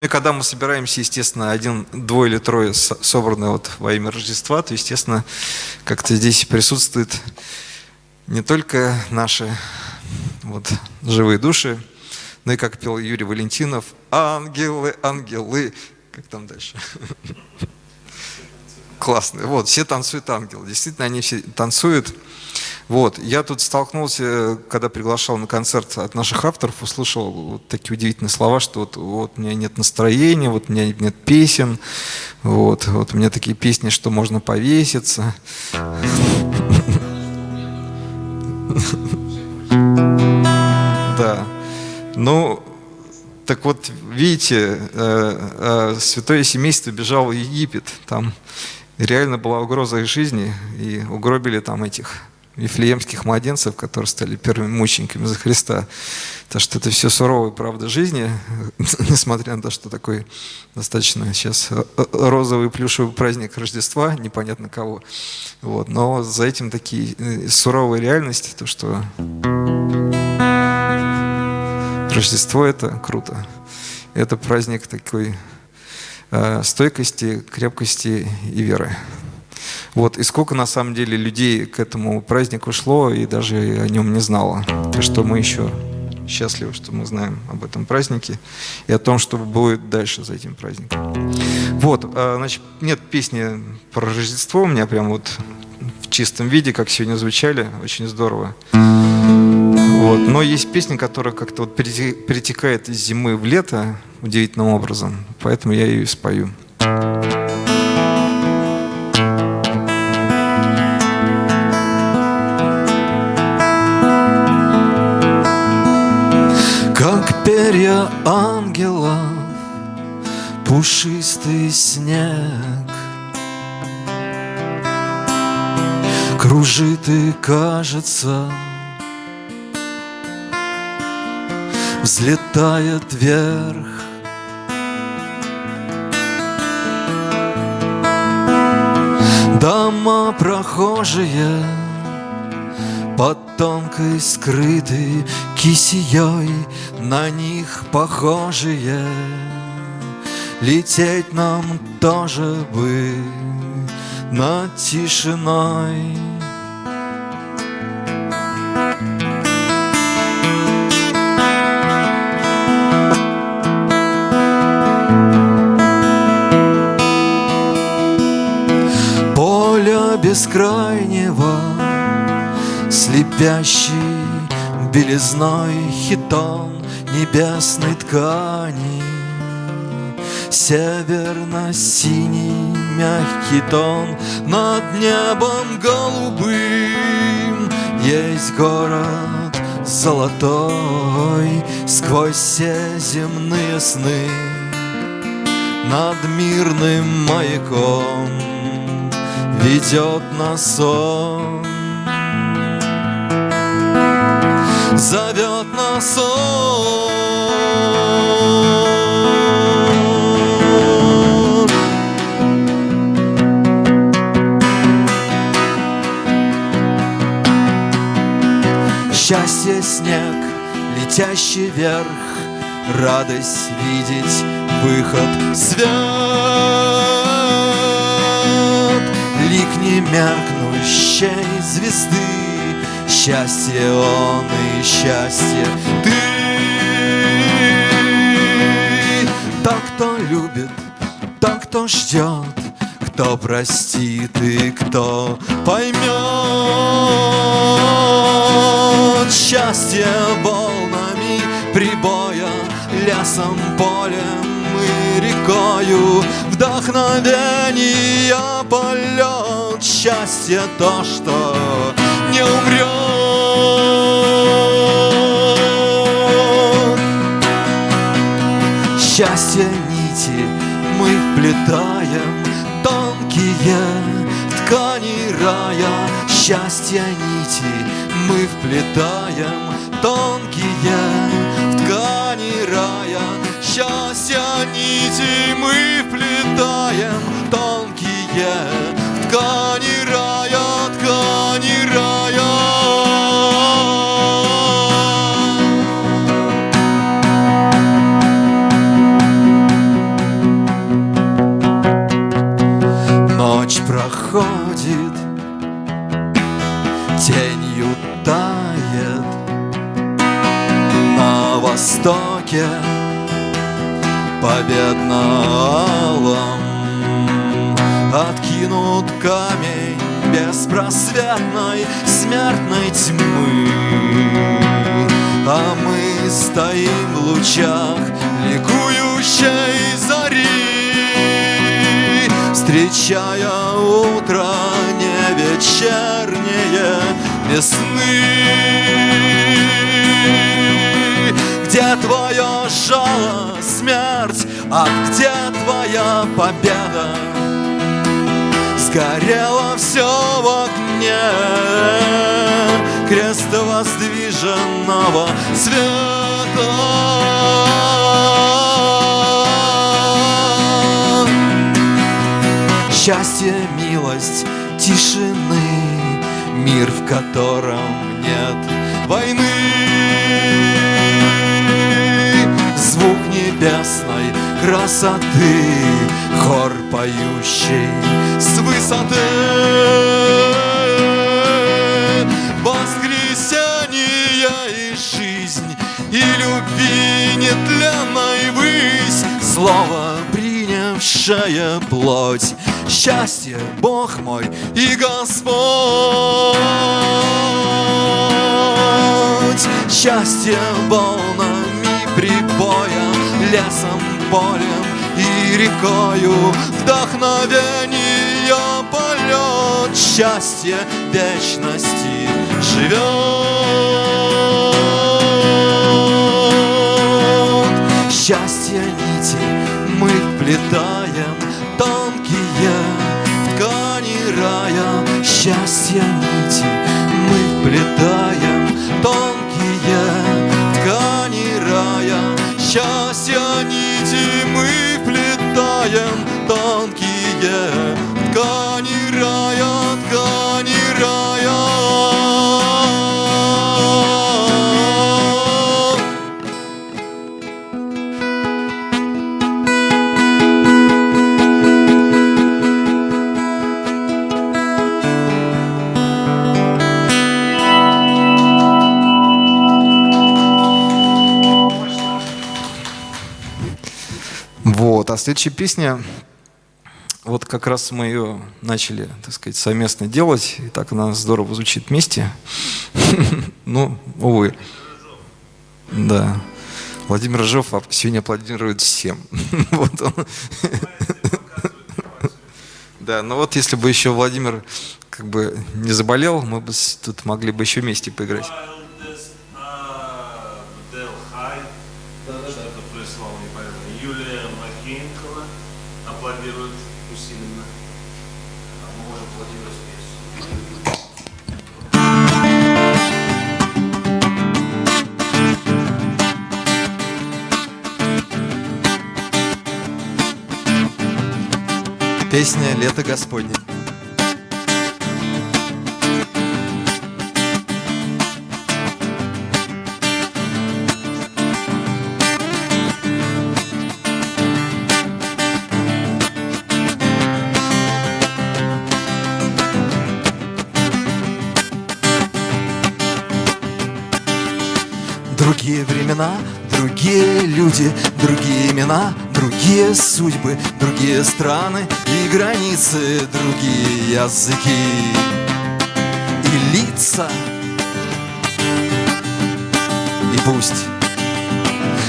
И когда мы собираемся, естественно, один, двое или трое собранные вот во имя Рождества, то, естественно, как-то здесь присутствует не только наши вот, живые души, но и, как пел Юрий Валентинов, ангелы, ангелы. Как там дальше? Классно. Вот, все танцуют ангелы. Действительно, они все танцуют. Вот. Я тут столкнулся, когда приглашал на концерт от наших авторов, услышал вот такие удивительные слова, что вот, вот у меня нет настроения, вот у меня нет песен, вот, вот у меня такие песни, что можно повеситься. Да. Ну, так вот, видите, э, э, святое семейство бежало в Египет. Там реально была угроза их жизни, и угробили там этих вифлеемских младенцев, которые стали первыми мучениками за Христа. Так что это все суровая правда жизни, несмотря на то, что такой достаточно сейчас розовый плюшевый праздник Рождества, непонятно кого. Вот. Но за этим такие э, суровые реальности, то что Рождество это круто. Это праздник такой э, стойкости, крепкости и веры. Вот, и сколько на самом деле людей к этому празднику шло и даже о нем не знало. Так что мы еще счастливы, что мы знаем об этом празднике и о том, что будет дальше за этим праздником. Вот, а, значит, нет песни про Рождество у меня прям вот в чистом виде, как сегодня звучали, очень здорово. Вот. Но есть песня, которая как-то вот перетекает из зимы в лето удивительным образом, поэтому я ее спою. Перья ангелов, пушистый снег. Кружит и кажется, взлетает вверх. Дома прохожие под тонкой скрытой кисеей На них похожие. Лететь нам тоже бы над тишиной. Поля бескрайнего Слепящий белизной хитон небесной ткани. Северно-синий мягкий тон Над небом голубым. Есть город золотой Сквозь все земные сны. Над мирным маяком Ведет нас сон зовет нас он. Счастье снег, летящий вверх, Радость видеть выход свет. Лик не меркнущей звезды Счастье он и счастье ты. Так, кто любит, так, кто ждет Кто простит и кто поймет Счастье волнами прибоя Лесом, полем и рекою Вдохновение полет Счастье то, что не умрет. Счастье нити мы вплетаем Тонкие ткани рая. Счастье нити мы вплетаем Тонкие ткани рая. Счастье нити мы вплетаем Тонкие победно-алом Откинут камень беспросветной смертной тьмы. А мы стоим в лучах ликующей зари Встречая утро не вечернее весны Где твое жало, смерть, а где твоя победа? Сгорело все в огне Крест воздвиженного света Счастье, милость, тишины Мир, в котором нет войны красоты Хор поющий с высоты. Воскресенье и жизнь И любви нетленной высь Слово, принявшее плоть Счастье, Бог мой и Господь. Счастье волнами прибоя Лесом, полем и рекою. Вдохновение полет Счастье вечности живет. Счастье нити мы вплетаем Тонкие в ткани рая. Счастье нити мы вплетаем следующая песня, вот как раз мы ее начали, так сказать, совместно делать, и так она здорово звучит вместе. Ну, увы. Да. Владимир Рыжов сегодня аплодирует всем. Вот он. Да, ну вот если бы еще Владимир как бы не заболел, мы бы тут могли бы еще вместе поиграть. Песня «Лето Господне». Другие времена, другие люди, другие имена, другие судьбы, другие страны и границы, другие языки и лица. И пусть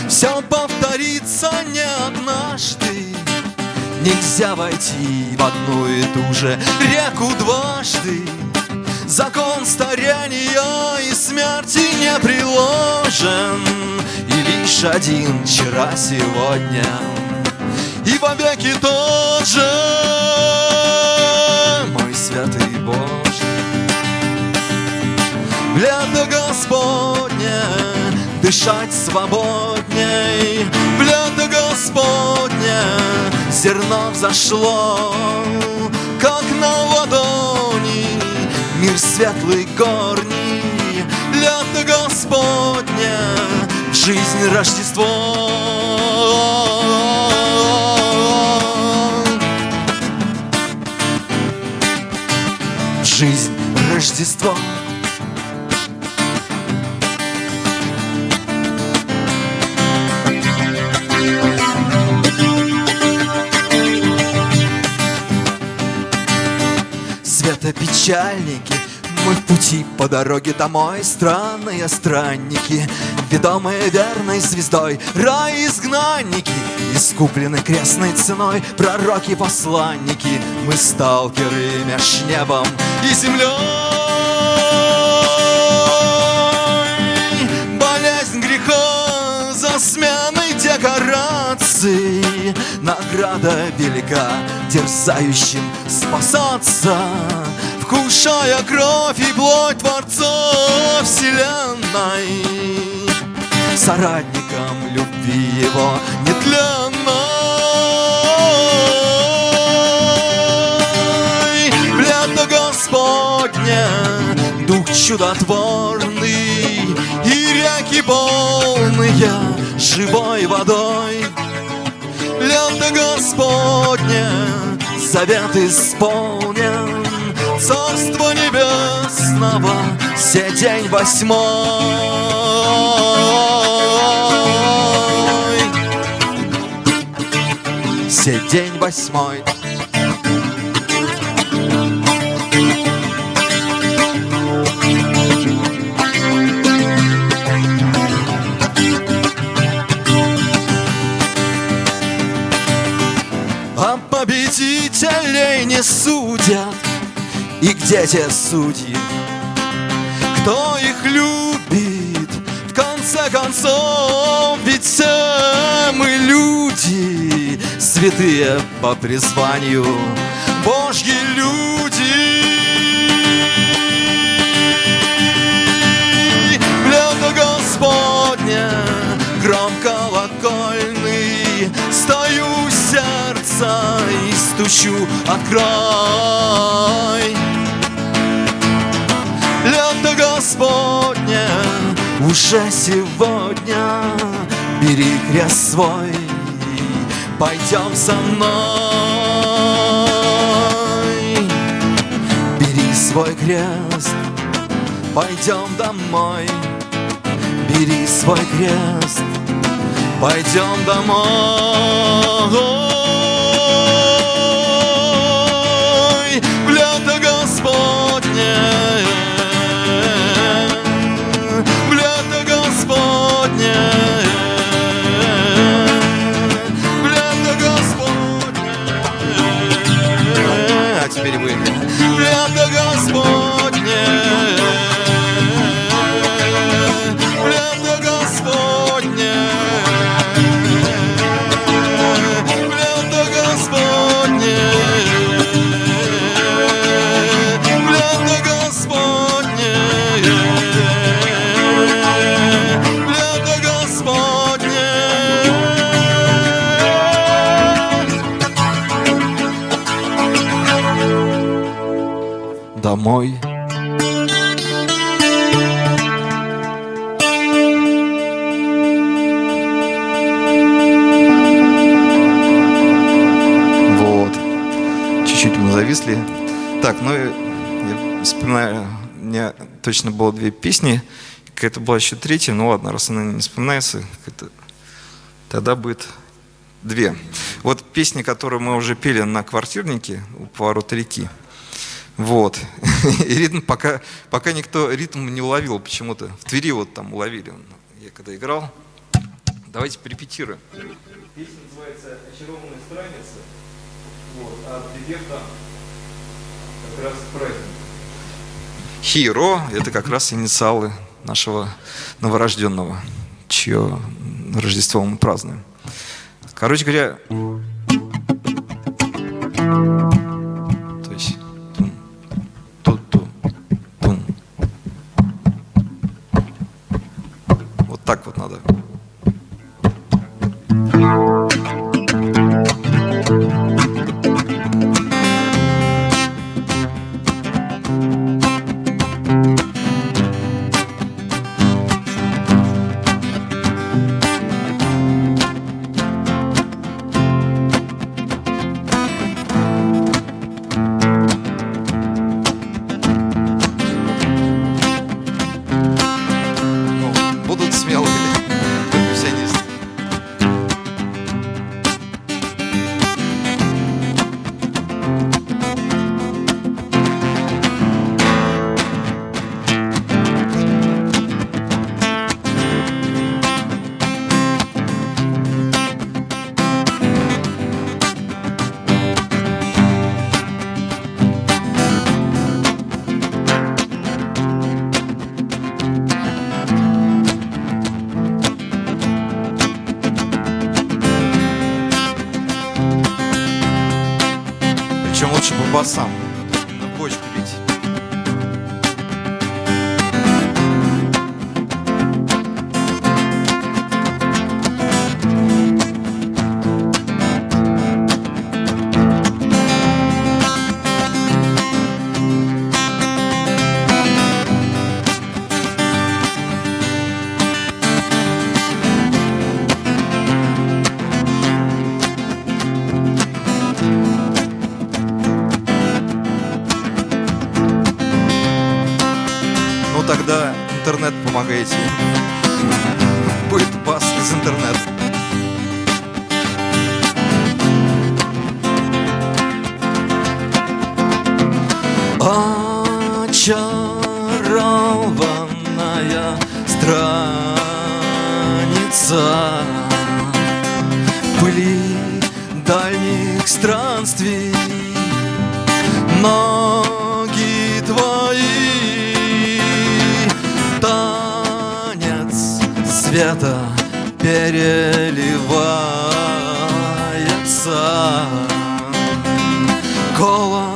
все повторится не однажды, Нельзя войти в одну и ту же реку дважды. Закон старения и смерти не приложен. И лишь один вчера сегодня. И вовеки тот же. Мой святый Боже. Лето Господне Дышать свободней. В лето Господне Зерно взошло Как на ладони мир светлый горни, лето Господня, жизнь Рождество. Жизнь Рождество. Светопечальники мы в пути по дороге домой Странные странники, ведомые верной звездой Рай изгнанники, искуплены крестной ценой Пророки-посланники, мы сталкеры меж небом и землей. Болезнь греха за сменой декораций. Награда велика дерзающим спасаться Вкушая кровь и плоть Творца Вселенной Соратником любви его нетленной. Лето Господне, Дух чудотворный И реки полные живой водой. Лето Господне, завет исполнен Царство Небесного, все день восьмой. Все день восьмой. А победителей не судят И где те судьи? Кто их любит? В конце концов, ведь все мы люди Святые по призванию Божьи люди Лето Господне, гром колокольный Стою у сердца и стучу открой Лето Господне, уже сегодня Бери крест свой, пойдем со мной. Бери свой крест, пойдем домой Бери свой крест, пойдем домой. В лето Господне В лето Господне В лето Господне А теперь вы В лето Господне точно было две песни. Какая-то была еще третья, ну ладно, раз она не вспоминается, тогда будет две. Вот песни, которые мы уже пели на квартирнике у поворота реки. Вот. И ритм пока, пока никто ритм не уловил почему-то. В Твери вот там уловили. Я когда играл. Давайте порепетируем. Песня называется «Очарованная страница». Вот, а припев там как раз праздник. Хиро – это как раз инициалы нашего новорожденного, чье Рождество мы празднуем. Короче говоря, страница Пыли дальних странствий. Ноги твои Танец света переливается. Колокол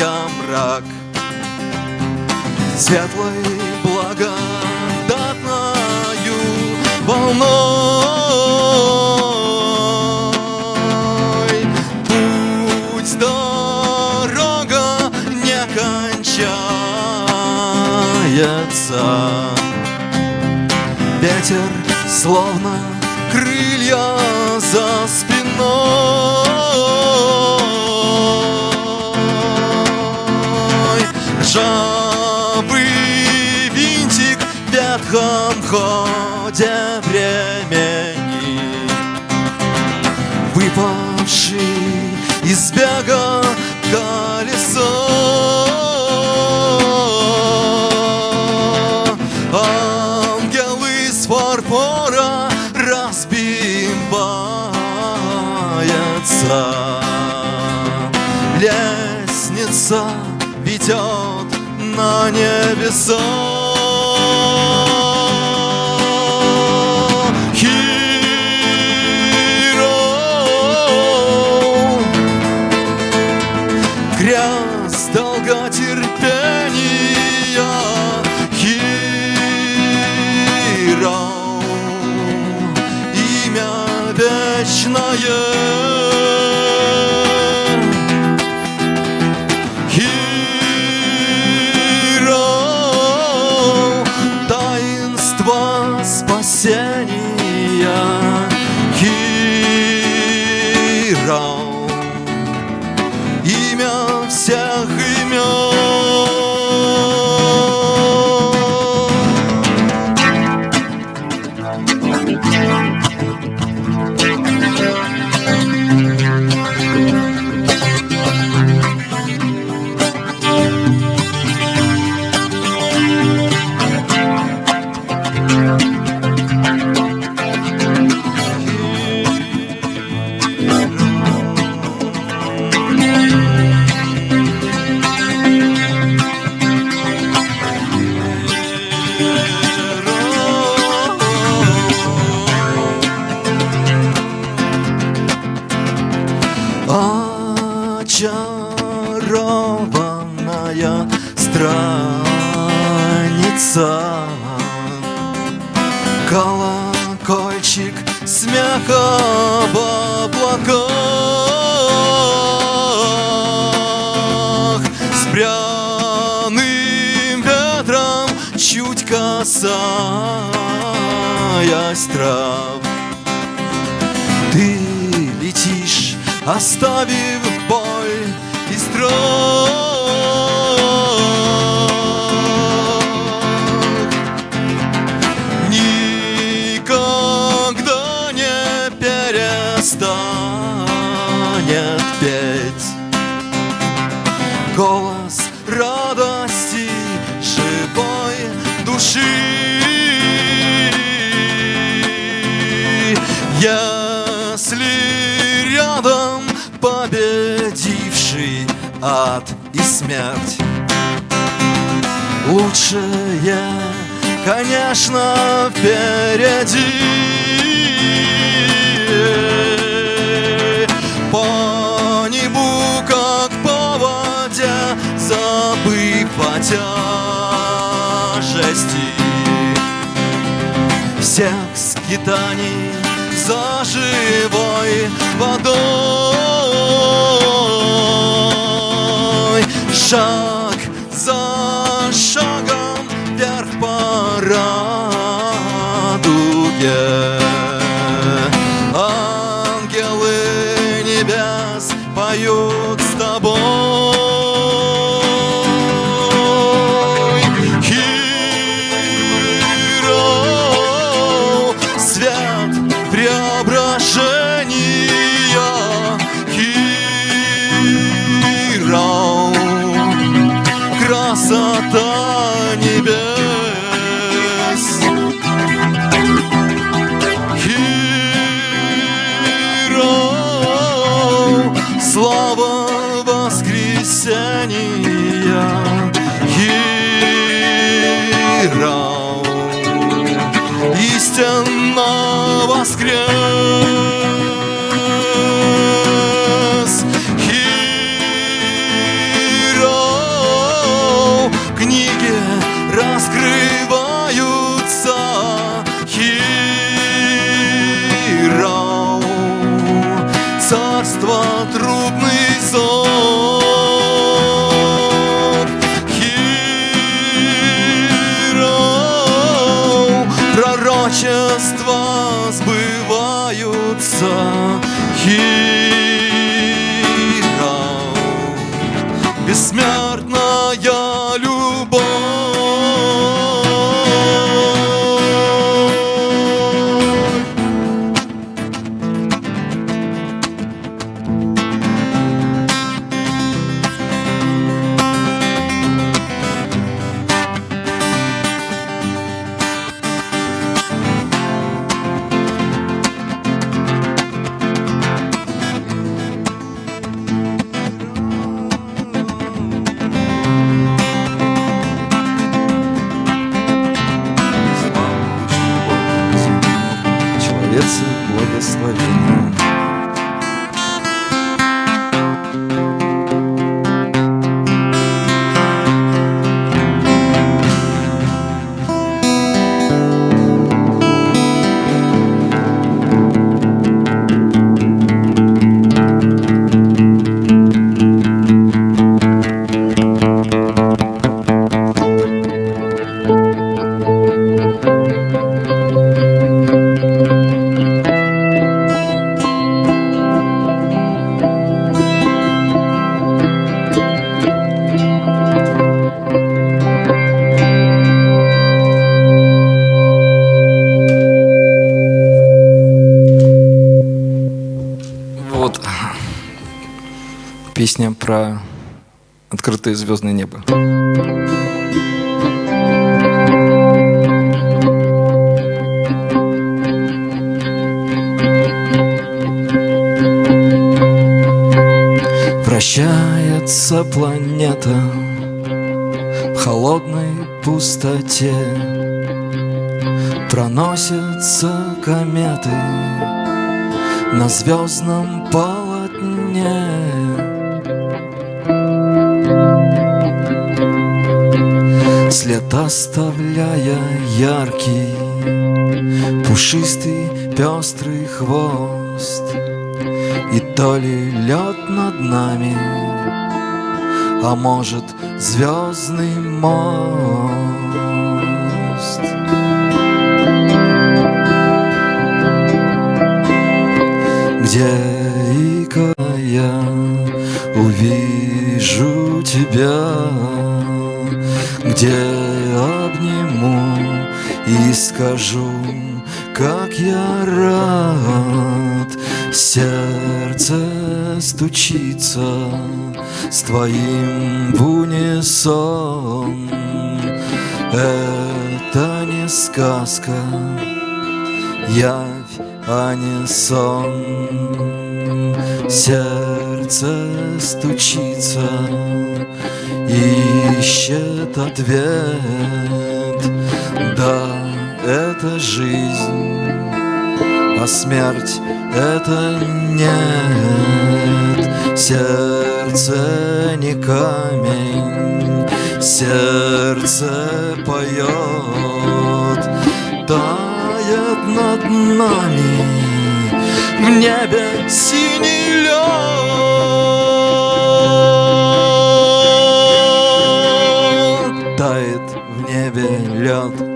разгоняя мрак Светлой благодатною волной. Путь, дорога не кончается. Ветер словно крылья за спиной Ржавый винтик в ветхом ходе времени. Выпавший из бега колесо. Ангел из фарфора разбивается Лестница ведет на Колокольчик смеха в облаках С пряным ветром чуть касаясь трав. Ты летишь, оставив боль и страх ад и смерть. Лучшее, конечно, впереди. По небу, как по воде, забыв о тяжести Всех скитаний за живой водой Шаг за шагом вверх по радуге воскрес песня про открытое звездное небо. Вращается планета в холодной пустоте. Проносятся кометы на звездном полотне. Оставляя яркий, пушистый, пестрый хвост. И то ли лед над нами, а может звездный мост. Где и когда увижу тебя, где и скажу, как я рад, сердце стучится с твоим в унисон. Это не сказка, явь, а не сон. Сердце стучится, ищет ответ. Да, это жизнь, а смерть это нет. Сердце не камень, сердце поет, тает над нами в небе синий лед. Тает в небе лед,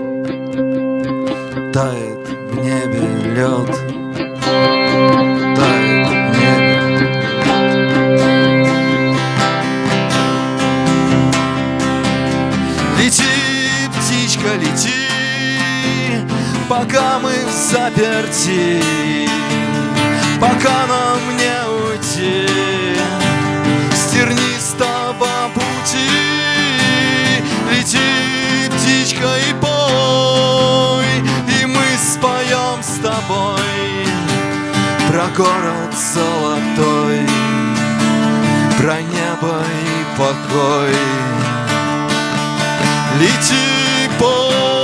тает в небе лед. Тает в. Лети, птичка, лети, пока мы в заперти, пока нам не уйти с тернистого пути. Лети, птичка, и пой, споем с тобой про город золотой, про небо и покой. Лети, пой.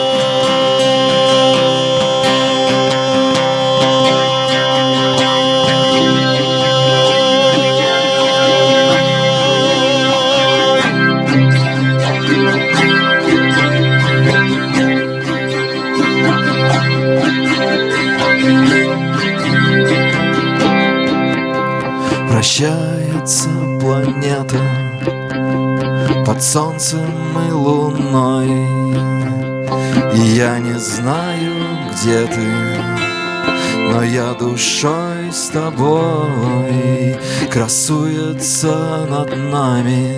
Солнцем и луной. И я не знаю, где ты, но я душой с тобой. Красуется над нами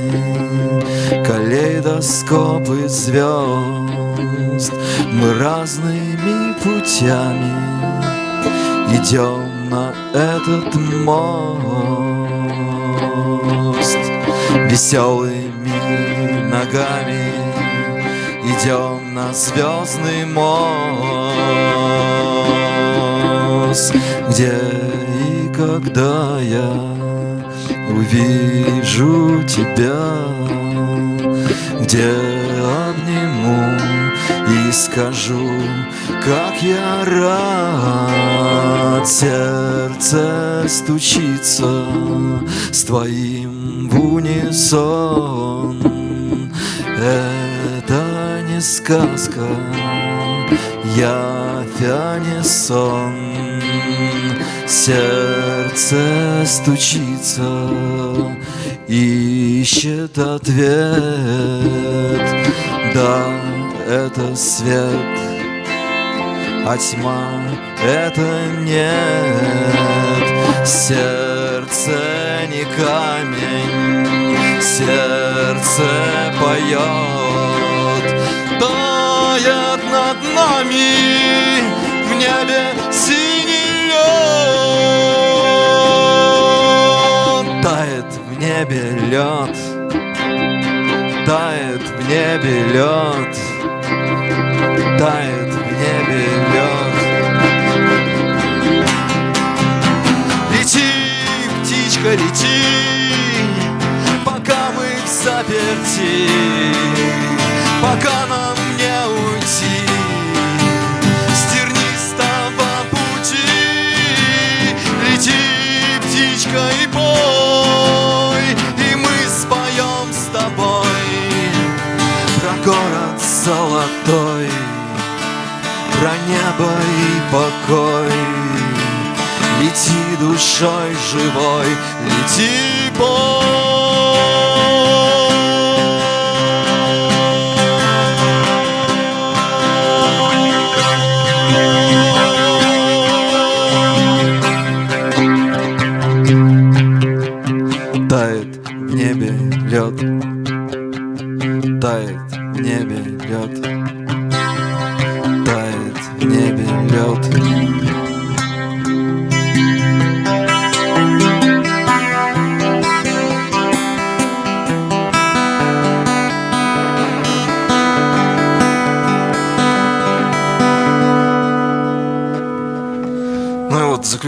калейдоскоп из звезд. Мы разными путями идем на этот мост. Веселыми ногами. Идем на звездный мост Где и когда я увижу тебя Где обниму и скажу, как я рад Сердце стучится с твоим в унисон Это не сказка, явь, а не сон Сердце стучится, ищет ответ. Да, это свет, а тьма это нет. Сердце не камень, сердце поет, тает над нами в небе синий лед. Тает в небе лед, тает в небе лед тает в небе лед. Лети, птичка, лети, заперти, пока нам не уйти с тернистого пути. Лети, птичка, и пой, и мы споем с тобой про город золотой, про небо и покой. Лети душой живой, лети бой.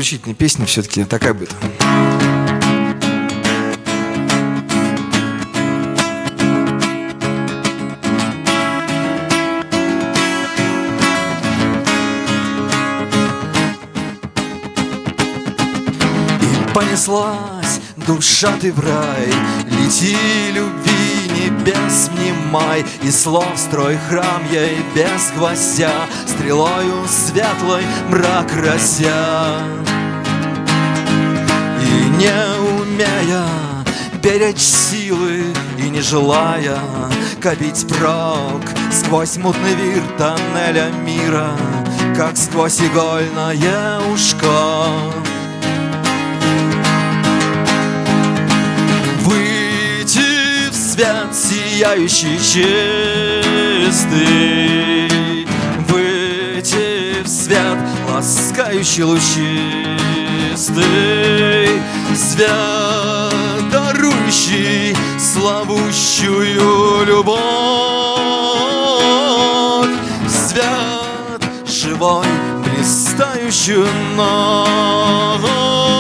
заключительной песни все-таки такая будет. понеслась, душа ты в рай, Лети, любви, небес внимай, И слов строй храм ей без гвоздя, Стрелою светлой мрак разя не умея беречь силы И не желая копить прок Сквозь мутный вир тоннеля мира Как сквозь игольное ушко. Выйти в свет сияющий чистый Выйти в свет ласкающий лучистый Свет, дарующий славущую любовь. Свет живой, блистающую ночь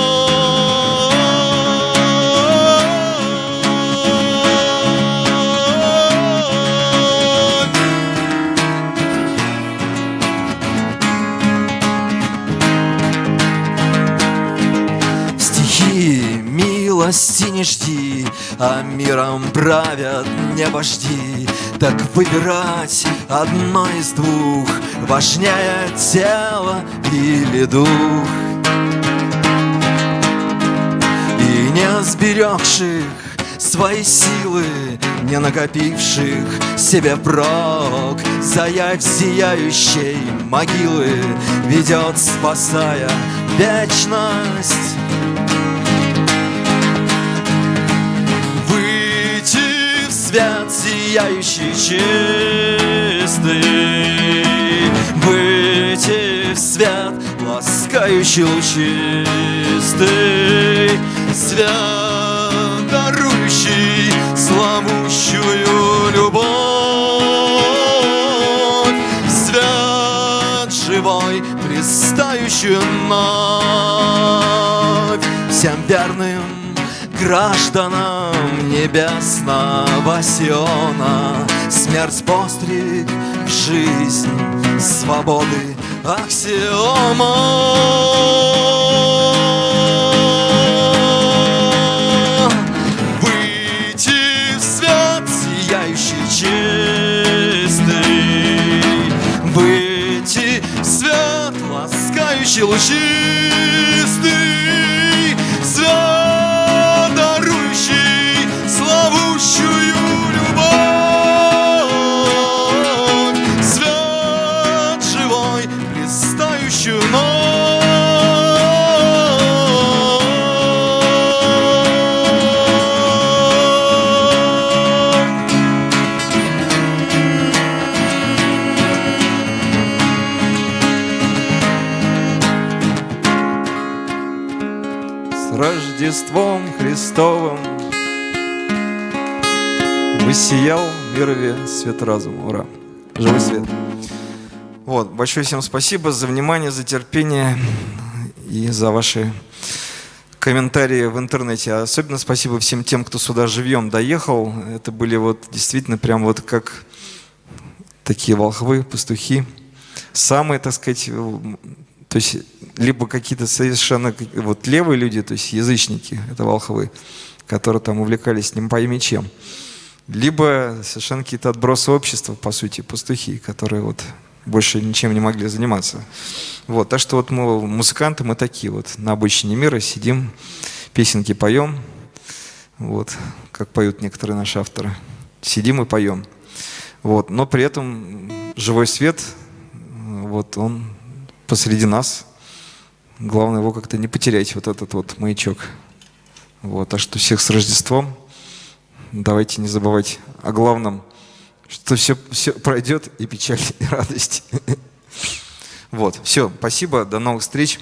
милости не жди, а миром правят не вожди. Так выбирать одно из двух важнее тело или дух. И не сберегших свои силы, не накопивших себе прок, Заявь сияющей могилы ведет, спасая вечность. Свет сияющий чистый. Выйти в свет ласкающий лучистый. Свет, дарующий славущую любовь. Свет живой, блистающую вновь. Всем верным гражданам небесного Сиона. Смерть постриг в жизнь свободы аксиома. Выйти в свет сияющий чистый. Выйти в свет ласкающий лучистый Высиял в мирове свет разума. Ура! Живой свет. Вот, большое всем спасибо за внимание, за терпение и за ваши комментарии в интернете. Особенно спасибо всем тем, кто сюда живьем доехал. Это были вот действительно прям вот как такие волхвы, пастухи. Самые, так сказать, то есть либо какие-то совершенно вот левые люди, то есть язычники, это волхвы, которые там увлекались не пойми чем. Либо совершенно какие-то отбросы общества, по сути, пастухи, которые вот больше ничем не могли заниматься. Вот, так что вот мы музыканты, мы такие вот на обычине мира сидим, песенки поем, вот, как поют некоторые наши авторы. Сидим и поем. Вот, но при этом живой свет, вот он посреди нас. Главное его как-то не потерять, вот этот вот маячок. Вот, так что всех с Рождеством. Давайте не забывать о главном, что все, все пройдет и печаль, и радость. Вот, все, спасибо, до новых встреч.